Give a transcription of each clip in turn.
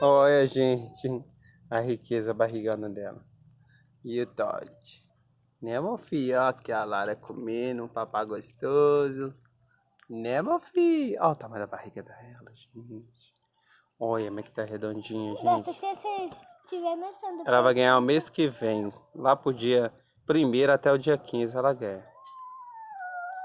Olha, gente, a riqueza barrigana dela. E o Todd. Né, meu filho? Ó, aqui a Lara comendo, um papá gostoso. Né, meu filho? Ó o tamanho da barriga dela, gente. Olha como é que tá redondinha, gente. se você estiver nascendo. Ela vai ganhar o mês que vem. Lá pro dia primeiro até o dia 15 ela ganha.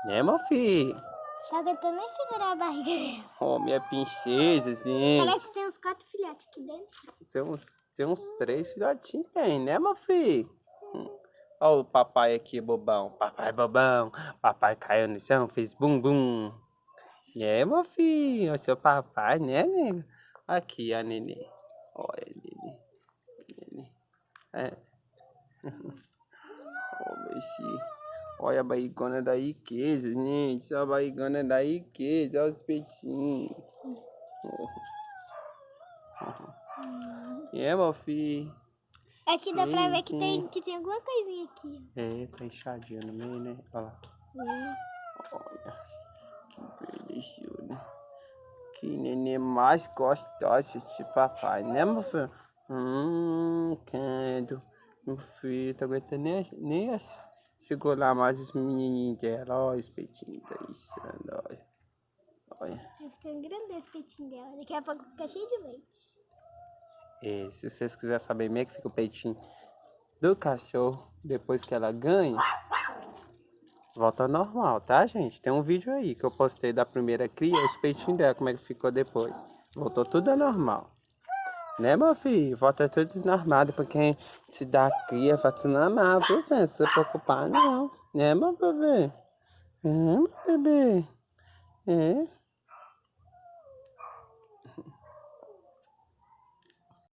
Né, meu filho? Tá aguentando nem segurar a barriga dela. Oh, minha princesa, gente. Parece que tem uns quatro filhotes aqui dentro. Tem uns, tem uns três filhotinhos, tem, né, meu filho? Hum. Olha o papai aqui, bobão. Papai bobão. Papai caiu no chão, fez bum bum. É, meu filho, o seu papai, né, nego? Aqui, a nenê. Olha, nenê. nenê. É. oh, meu filho. Olha a barrigona da riqueza, gente. Olha a barrigona da riqueza. Olha os peitinhos. É, meu filho. Aqui dá sim, pra ver que tem, que tem alguma coisinha aqui. É, tá inchadinho no meio, né? Olha lá. É. Olha. Que beleza, né? Que neném mais gostosa esse papai, né, meu filho? Hum, quero. Meu filho, tá aguentando nem, nem as segurar mais os menininhos dela. Olha os peitinhos tá inchando, olha. Olha. Tá ficando grande esse peitinho dela. Daqui a pouco fica cheio de leite. É, se vocês quiserem saber como é que fica o peitinho do cachorro depois que ela ganha, volta ao normal, tá, gente? Tem um vídeo aí que eu postei da primeira cria, os peitinhos dela, como é que ficou depois. Voltou tudo ao normal. Né, meu filho? Volta tudo normal. Depois quem se dá cria, volta normal, viu? Não se preocupar, não. Né, meu bebê? É, meu bebê? É.